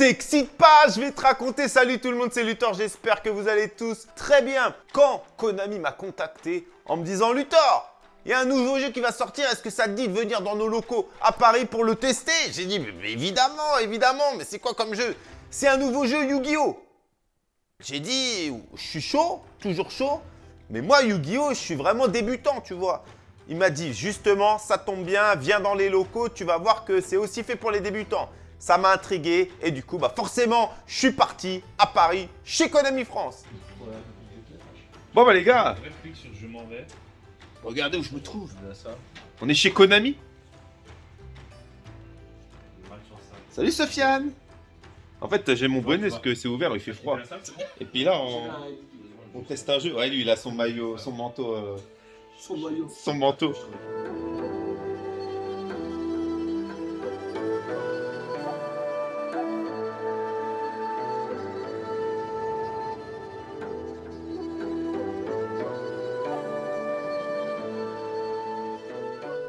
T'excite pas, je vais te raconter. Salut tout le monde, c'est Luthor, j'espère que vous allez tous très bien. Quand Konami m'a contacté en me disant Luthor, il y a un nouveau jeu qui va sortir, est-ce que ça te dit de venir dans nos locaux à Paris pour le tester? J'ai dit, évidemment, évidemment, mais c'est quoi comme jeu? C'est un nouveau jeu Yu-Gi-Oh J'ai dit, je suis chaud, toujours chaud, mais moi Yu-Gi-Oh, je suis vraiment débutant, tu vois. Il m'a dit, justement, ça tombe bien, viens dans les locaux, tu vas voir que c'est aussi fait pour les débutants ça m'a intrigué et du coup, bah forcément, je suis parti à Paris, chez Konami France. Bon bah les gars, je m'en vais. regardez où je me trouve. On est chez Konami. Salut Sofiane En fait, j'ai mon bonnet parce que c'est ouvert, il fait froid. Et puis là, on, teste un jeu. Ouais, lui, il a son maillot, son manteau. Euh, son maillot. Son manteau.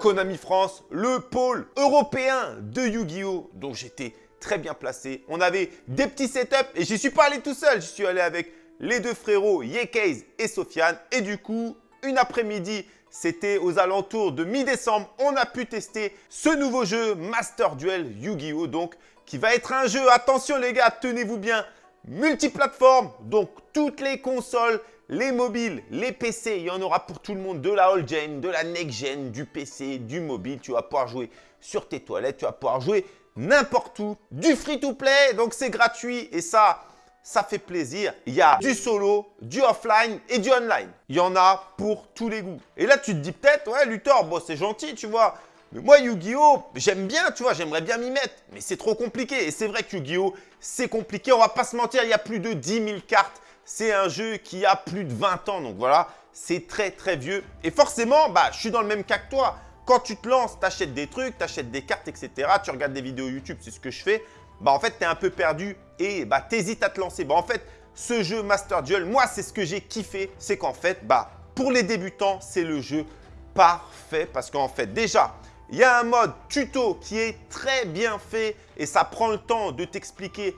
Konami France, le pôle européen de Yu-Gi-Oh! dont j'étais très bien placé. On avait des petits setups et j'y suis pas allé tout seul. J'y suis allé avec les deux frérots Yekeiz et Sofiane. Et du coup, une après-midi, c'était aux alentours de mi-décembre, on a pu tester ce nouveau jeu Master Duel Yu-Gi-Oh! Donc, qui va être un jeu, attention les gars, tenez-vous bien, multiplateforme, donc toutes les consoles les mobiles, les PC, il y en aura pour tout le monde, de la old gen, de la next gen, du PC, du mobile. Tu vas pouvoir jouer sur tes toilettes, tu vas pouvoir jouer n'importe où, du free-to-play, donc c'est gratuit et ça, ça fait plaisir. Il y a du solo, du offline et du online. Il y en a pour tous les goûts. Et là, tu te dis peut-être, ouais, Luthor, bon, c'est gentil, tu vois. Mais moi, Yu-Gi-Oh, j'aime bien, tu vois, j'aimerais bien m'y mettre. Mais c'est trop compliqué. Et c'est vrai que Yu-Gi-Oh, c'est compliqué. On va pas se mentir, il y a plus de 10 000 cartes c'est un jeu qui a plus de 20 ans, donc voilà, c'est très très vieux. Et forcément, bah, je suis dans le même cas que toi. Quand tu te lances, tu achètes des trucs, tu achètes des cartes, etc. Tu regardes des vidéos YouTube, c'est ce que je fais. Bah en fait, tu es un peu perdu et bah, tu hésites à te lancer. Bah en fait, ce jeu Master Duel, moi, c'est ce que j'ai kiffé. C'est qu'en fait, bah, pour les débutants, c'est le jeu parfait. Parce qu'en fait, déjà, il y a un mode tuto qui est très bien fait et ça prend le temps de t'expliquer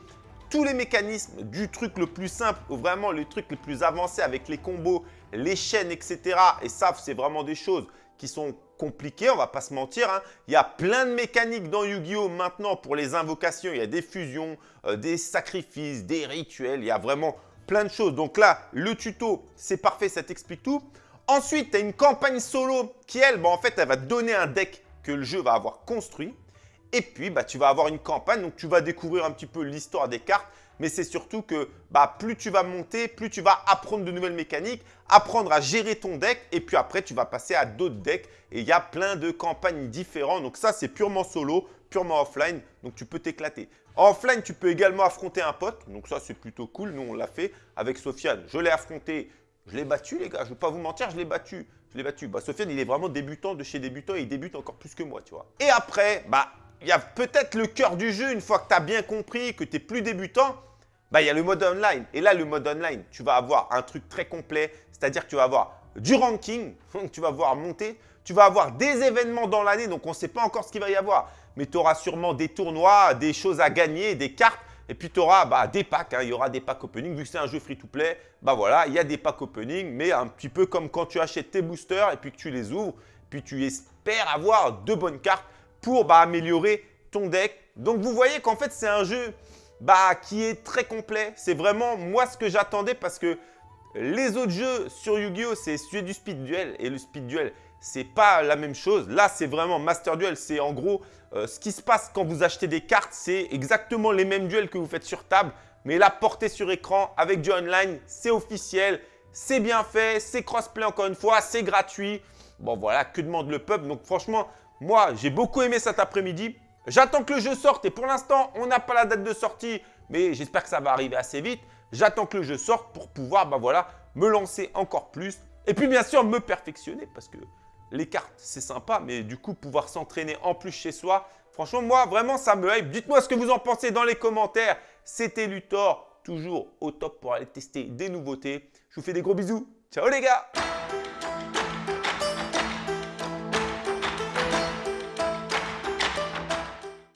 tous les mécanismes du truc le plus simple ou vraiment le truc le plus avancé avec les combos, les chaînes, etc. Et ça, c'est vraiment des choses qui sont compliquées, on va pas se mentir. Hein. Il y a plein de mécaniques dans Yu-Gi-Oh! maintenant pour les invocations. Il y a des fusions, euh, des sacrifices, des rituels. Il y a vraiment plein de choses. Donc là, le tuto, c'est parfait, ça t'explique tout. Ensuite, tu as une campagne solo qui, elle, bon, en fait, elle va te donner un deck que le jeu va avoir construit. Et puis, bah, tu vas avoir une campagne, donc tu vas découvrir un petit peu l'histoire des cartes. Mais c'est surtout que bah, plus tu vas monter, plus tu vas apprendre de nouvelles mécaniques, apprendre à gérer ton deck. Et puis après, tu vas passer à d'autres decks. Et il y a plein de campagnes différentes. Donc ça, c'est purement solo, purement offline. Donc tu peux t'éclater. offline, tu peux également affronter un pote. Donc ça, c'est plutôt cool. Nous, on l'a fait avec Sofiane. Je l'ai affronté. Je l'ai battu, les gars. Je ne vais pas vous mentir, je l'ai battu. Je l'ai battu. Bah, Sofiane, il est vraiment débutant de chez débutant et il débute encore plus que moi, tu vois. Et après, bah, il y a peut-être le cœur du jeu, une fois que tu as bien compris, que tu es plus débutant, bah, il y a le mode online. Et là, le mode online, tu vas avoir un truc très complet, c'est-à-dire que tu vas avoir du ranking, tu vas voir monter, tu vas avoir des événements dans l'année, donc on ne sait pas encore ce qu'il va y avoir, mais tu auras sûrement des tournois, des choses à gagner, des cartes, et puis tu auras bah, des packs, hein. il y aura des packs opening, vu que c'est un jeu free-to-play, bah voilà, il y a des packs opening, mais un petit peu comme quand tu achètes tes boosters et puis que tu les ouvres, puis tu espères avoir de bonnes cartes pour bah, améliorer ton deck. Donc, vous voyez qu'en fait, c'est un jeu bah, qui est très complet. C'est vraiment moi ce que j'attendais parce que les autres jeux sur Yu-Gi-Oh! c'est du speed duel et le speed duel, c'est pas la même chose. Là, c'est vraiment Master Duel. C'est en gros euh, ce qui se passe quand vous achetez des cartes. C'est exactement les mêmes duels que vous faites sur table. Mais là, porté sur écran avec du online, c'est officiel. C'est bien fait, c'est crossplay encore une fois, c'est gratuit. Bon, voilà, que demande le peuple? Donc, franchement, moi, j'ai beaucoup aimé cet après-midi. J'attends que le jeu sorte et pour l'instant, on n'a pas la date de sortie, mais j'espère que ça va arriver assez vite. J'attends que le jeu sorte pour pouvoir bah voilà, me lancer encore plus. Et puis bien sûr, me perfectionner parce que les cartes, c'est sympa, mais du coup, pouvoir s'entraîner en plus chez soi, franchement, moi, vraiment, ça me hype. Dites-moi ce que vous en pensez dans les commentaires. C'était Luthor, toujours au top pour aller tester des nouveautés. Je vous fais des gros bisous. Ciao les gars